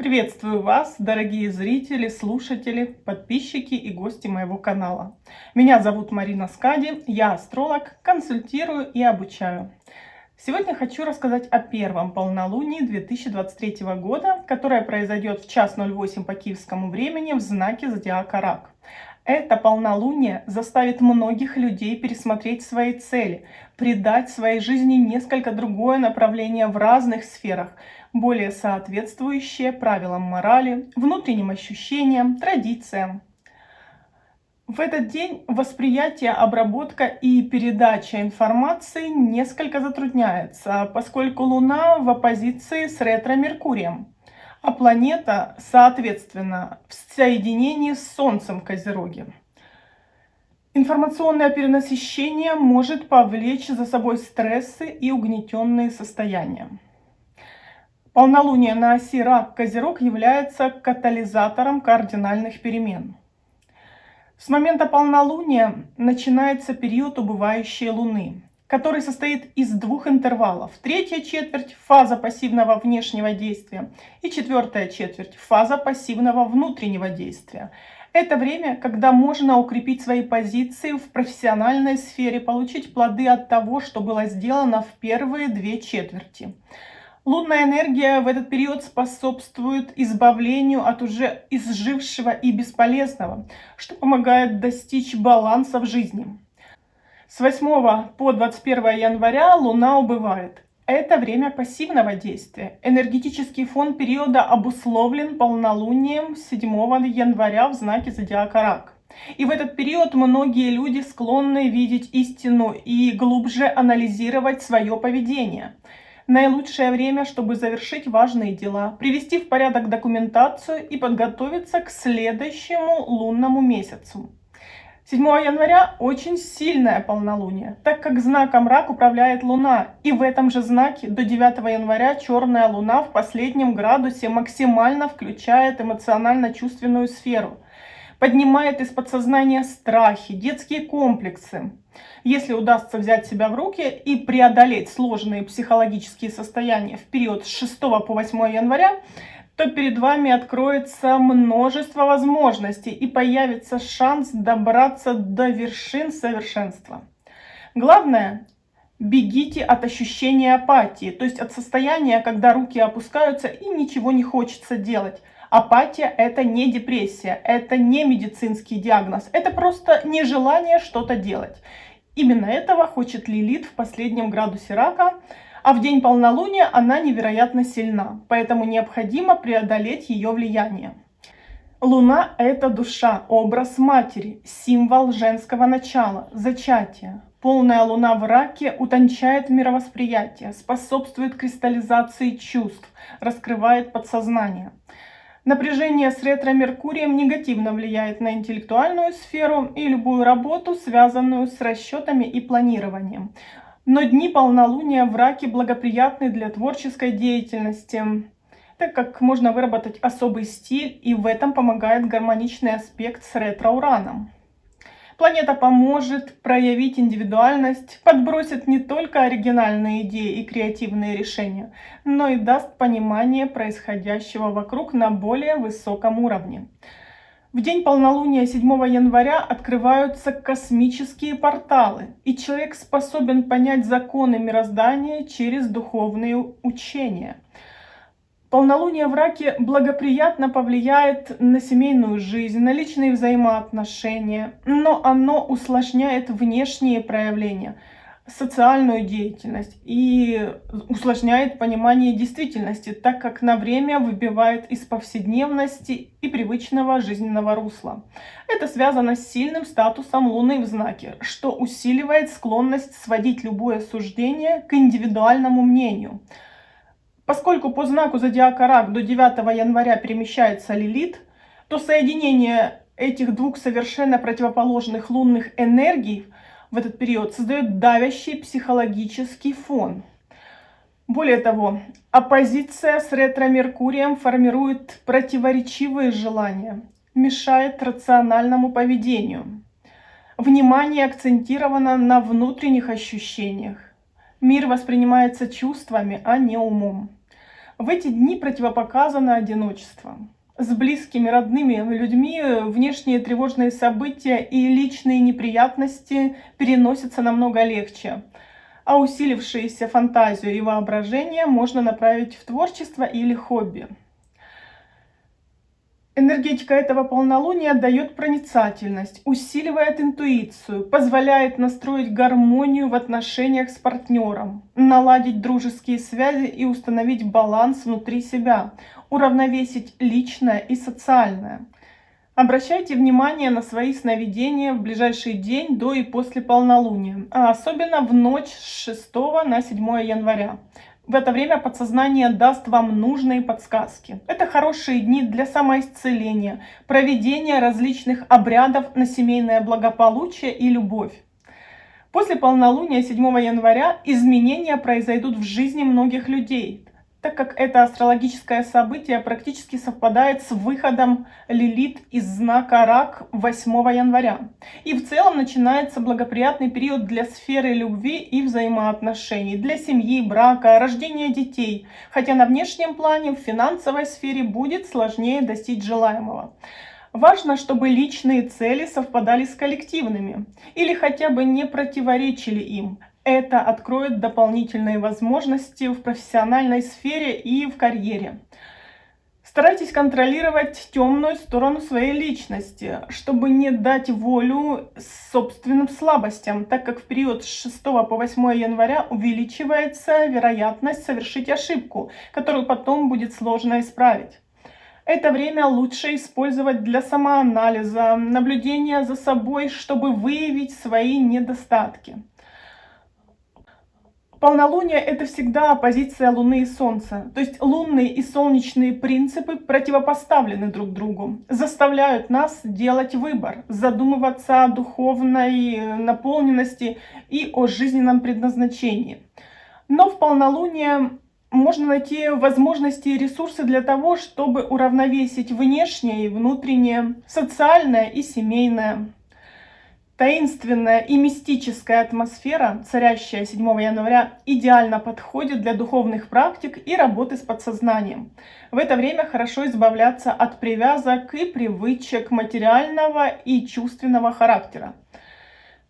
Приветствую вас, дорогие зрители, слушатели, подписчики и гости моего канала. Меня зовут Марина Скади, я астролог, консультирую и обучаю. Сегодня хочу рассказать о первом полнолунии 2023 года, которое произойдет в час 08 по киевскому времени в знаке зодиака Рак. Это полнолуние заставит многих людей пересмотреть свои цели, придать своей жизни несколько другое направление в разных сферах, более соответствующее правилам морали, внутренним ощущениям, традициям. В этот день восприятие, обработка и передача информации несколько затрудняется, поскольку Луна в оппозиции с ретро-Меркурием а планета, соответственно, в соединении с Солнцем в Козероге. Информационное перенасыщение может повлечь за собой стрессы и угнетенные состояния. Полнолуние на оси Рак-Козерог является катализатором кардинальных перемен. С момента полнолуния начинается период убывающей Луны который состоит из двух интервалов. Третья четверть – фаза пассивного внешнего действия и четвертая четверть – фаза пассивного внутреннего действия. Это время, когда можно укрепить свои позиции в профессиональной сфере, получить плоды от того, что было сделано в первые две четверти. Лунная энергия в этот период способствует избавлению от уже изжившего и бесполезного, что помогает достичь баланса в жизни. С 8 по 21 января Луна убывает. Это время пассивного действия. Энергетический фон периода обусловлен полнолунием 7 января в знаке зодиака Рак. И в этот период многие люди склонны видеть истину и глубже анализировать свое поведение. Наилучшее время, чтобы завершить важные дела, привести в порядок документацию и подготовиться к следующему лунному месяцу. 7 января очень сильное полнолуние, так как знаком рак управляет Луна. И в этом же знаке до 9 января черная Луна в последнем градусе максимально включает эмоционально-чувственную сферу. Поднимает из подсознания страхи, детские комплексы. Если удастся взять себя в руки и преодолеть сложные психологические состояния в период с 6 по 8 января, то перед вами откроется множество возможностей и появится шанс добраться до вершин совершенства. Главное, бегите от ощущения апатии, то есть от состояния, когда руки опускаются и ничего не хочется делать. Апатия – это не депрессия, это не медицинский диагноз, это просто нежелание что-то делать. Именно этого хочет Лилит в последнем градусе рака – а в день полнолуния она невероятно сильна, поэтому необходимо преодолеть ее влияние. Луна – это душа, образ матери, символ женского начала, зачатия. Полная луна в раке утончает мировосприятие, способствует кристаллизации чувств, раскрывает подсознание. Напряжение с ретро-меркурием негативно влияет на интеллектуальную сферу и любую работу, связанную с расчетами и планированием. Но дни полнолуния в раке благоприятны для творческой деятельности, так как можно выработать особый стиль, и в этом помогает гармоничный аспект с ретро-ураном. Планета поможет проявить индивидуальность, подбросит не только оригинальные идеи и креативные решения, но и даст понимание происходящего вокруг на более высоком уровне. В день полнолуния 7 января открываются космические порталы, и человек способен понять законы мироздания через духовные учения. Полнолуние в раке благоприятно повлияет на семейную жизнь, на личные взаимоотношения, но оно усложняет внешние проявления – социальную деятельность и усложняет понимание действительности, так как на время выбивает из повседневности и привычного жизненного русла. Это связано с сильным статусом Луны в знаке, что усиливает склонность сводить любое суждение к индивидуальному мнению. Поскольку по знаку зодиака Рак до 9 января перемещается Лилит, то соединение этих двух совершенно противоположных лунных энергий – в этот период создает давящий психологический фон. Более того, оппозиция с ретро-меркурием формирует противоречивые желания, мешает рациональному поведению. Внимание акцентировано на внутренних ощущениях. Мир воспринимается чувствами, а не умом. В эти дни противопоказано одиночество. С близкими, родными людьми внешние тревожные события и личные неприятности переносятся намного легче, а усилившиеся фантазию и воображение можно направить в творчество или хобби. Энергетика этого полнолуния дает проницательность, усиливает интуицию, позволяет настроить гармонию в отношениях с партнером, наладить дружеские связи и установить баланс внутри себя, уравновесить личное и социальное. Обращайте внимание на свои сновидения в ближайший день до и после полнолуния, а особенно в ночь с 6 на 7 января. В это время подсознание даст вам нужные подсказки. Это хорошие дни для самоисцеления, проведения различных обрядов на семейное благополучие и любовь. После полнолуния 7 января изменения произойдут в жизни многих людей так как это астрологическое событие практически совпадает с выходом Лилит из знака Рак 8 января. И в целом начинается благоприятный период для сферы любви и взаимоотношений, для семьи, брака, рождения детей, хотя на внешнем плане в финансовой сфере будет сложнее достичь желаемого. Важно, чтобы личные цели совпадали с коллективными или хотя бы не противоречили им. Это откроет дополнительные возможности в профессиональной сфере и в карьере. Старайтесь контролировать темную сторону своей личности, чтобы не дать волю собственным слабостям, так как в период с 6 по 8 января увеличивается вероятность совершить ошибку, которую потом будет сложно исправить. Это время лучше использовать для самоанализа, наблюдения за собой, чтобы выявить свои недостатки. Полнолуние – это всегда оппозиция Луны и Солнца. То есть лунные и солнечные принципы противопоставлены друг другу, заставляют нас делать выбор, задумываться о духовной наполненности и о жизненном предназначении. Но в полнолуние можно найти возможности и ресурсы для того, чтобы уравновесить внешнее и внутреннее, социальное и семейное. Таинственная и мистическая атмосфера, царящая 7 января, идеально подходит для духовных практик и работы с подсознанием. В это время хорошо избавляться от привязок и привычек материального и чувственного характера.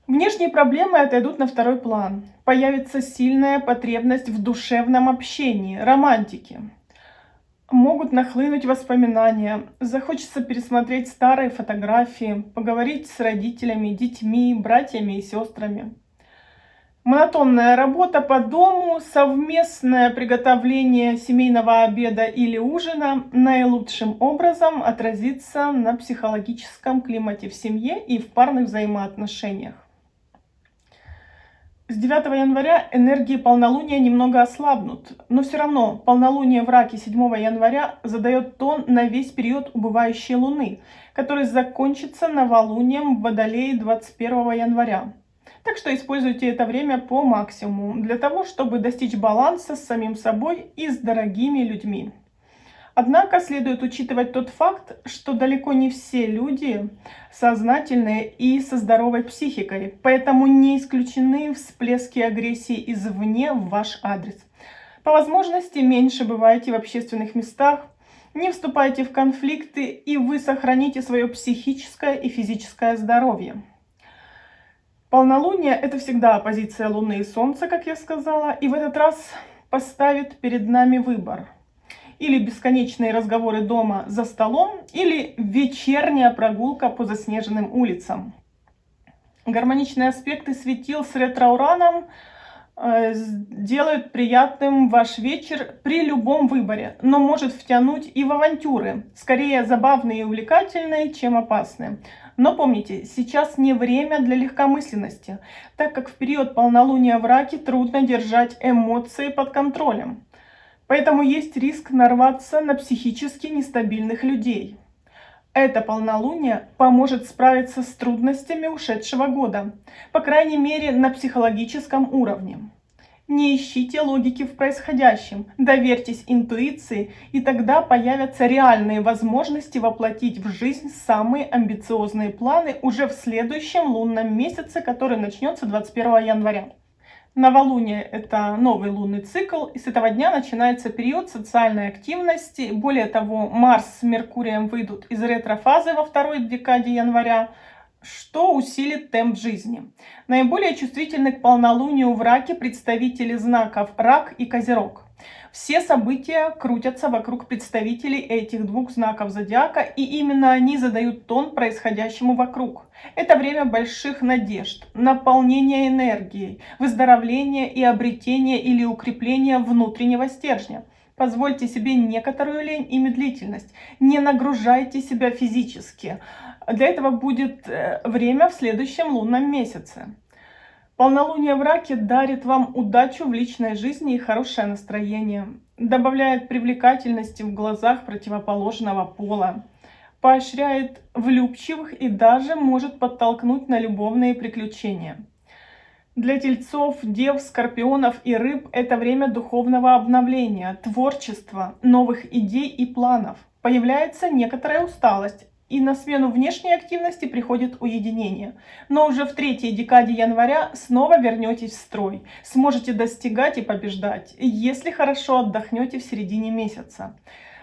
Внешние проблемы отойдут на второй план. Появится сильная потребность в душевном общении, романтике могут нахлынуть воспоминания, захочется пересмотреть старые фотографии, поговорить с родителями, детьми, братьями и сестрами. Монотонная работа по дому, совместное приготовление семейного обеда или ужина наилучшим образом отразится на психологическом климате в семье и в парных взаимоотношениях. С 9 января энергии полнолуния немного ослабнут, но все равно полнолуние в раке 7 января задает тон на весь период убывающей Луны, который закончится новолунием в Водолее 21 января. Так что используйте это время по максимуму для того, чтобы достичь баланса с самим собой и с дорогими людьми. Однако следует учитывать тот факт, что далеко не все люди сознательные и со здоровой психикой, поэтому не исключены всплески агрессии извне в ваш адрес. По возможности меньше бывайте в общественных местах, не вступайте в конфликты и вы сохраните свое психическое и физическое здоровье. Полнолуние – это всегда оппозиция Луны и Солнца, как я сказала, и в этот раз поставит перед нами выбор – или бесконечные разговоры дома за столом, или вечерняя прогулка по заснеженным улицам. Гармоничные аспекты светил с ретроураном э, делают приятным ваш вечер при любом выборе, но может втянуть и в авантюры, скорее забавные и увлекательные, чем опасные. Но помните, сейчас не время для легкомысленности, так как в период полнолуния в раке трудно держать эмоции под контролем. Поэтому есть риск нарваться на психически нестабильных людей. Это полнолуние поможет справиться с трудностями ушедшего года, по крайней мере на психологическом уровне. Не ищите логики в происходящем, доверьтесь интуиции, и тогда появятся реальные возможности воплотить в жизнь самые амбициозные планы уже в следующем лунном месяце, который начнется 21 января. Новолуние – это новый лунный цикл, и с этого дня начинается период социальной активности. Более того, Марс с Меркурием выйдут из ретрофазы во второй декаде января, что усилит темп жизни. Наиболее чувствительны к полнолунию в раке представители знаков Рак и Козерог. Все события крутятся вокруг представителей этих двух знаков зодиака, и именно они задают тон происходящему вокруг. Это время больших надежд, наполнения энергией, выздоровления и обретения или укрепления внутреннего стержня. Позвольте себе некоторую лень и медлительность. Не нагружайте себя физически. Для этого будет э, время в следующем лунном месяце. Полнолуние в раке дарит вам удачу в личной жизни и хорошее настроение. Добавляет привлекательности в глазах противоположного пола. Поощряет влюбчивых и даже может подтолкнуть на любовные приключения. Для тельцов, дев, скорпионов и рыб это время духовного обновления, творчества, новых идей и планов. Появляется некоторая усталость, и на смену внешней активности приходит уединение. Но уже в третьей декаде января снова вернетесь в строй. Сможете достигать и побеждать, если хорошо отдохнете в середине месяца.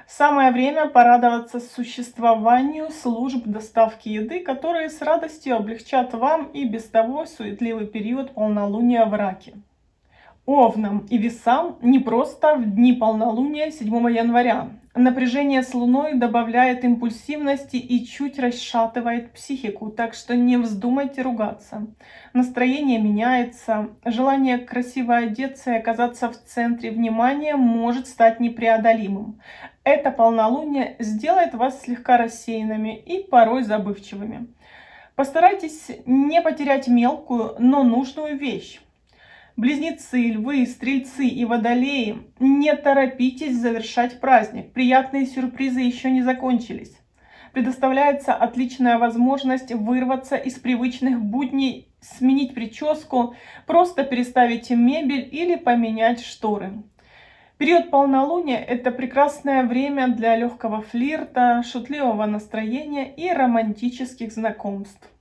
Самое время порадоваться существованию служб доставки еды, которые с радостью облегчат вам и без того суетливый период полнолуния в раке. Овнам и весам не просто в дни полнолуния 7 января. Напряжение с Луной добавляет импульсивности и чуть расшатывает психику, так что не вздумайте ругаться. Настроение меняется, желание красиво одеться и оказаться в центре внимания может стать непреодолимым. Это полнолуние сделает вас слегка рассеянными и порой забывчивыми. Постарайтесь не потерять мелкую, но нужную вещь. Близнецы, львы, стрельцы и водолеи, не торопитесь завершать праздник. Приятные сюрпризы еще не закончились. Предоставляется отличная возможность вырваться из привычных будней, сменить прическу, просто переставить мебель или поменять шторы. Период полнолуния – это прекрасное время для легкого флирта, шутливого настроения и романтических знакомств.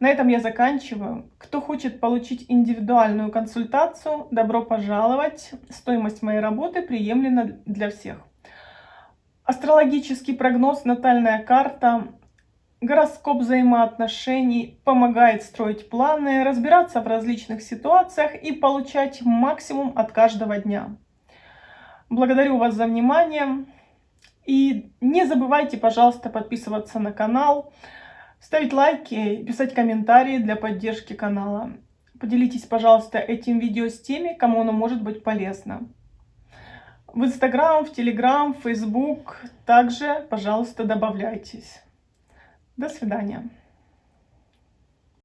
На этом я заканчиваю. Кто хочет получить индивидуальную консультацию, добро пожаловать. Стоимость моей работы приемлема для всех. Астрологический прогноз, натальная карта, гороскоп взаимоотношений помогает строить планы, разбираться в различных ситуациях и получать максимум от каждого дня. Благодарю вас за внимание. И не забывайте, пожалуйста, подписываться на канал ставить лайки, писать комментарии для поддержки канала. Поделитесь, пожалуйста, этим видео с теми, кому оно может быть полезно. В Инстаграм, в Телеграм, в Фейсбук также, пожалуйста, добавляйтесь. До свидания.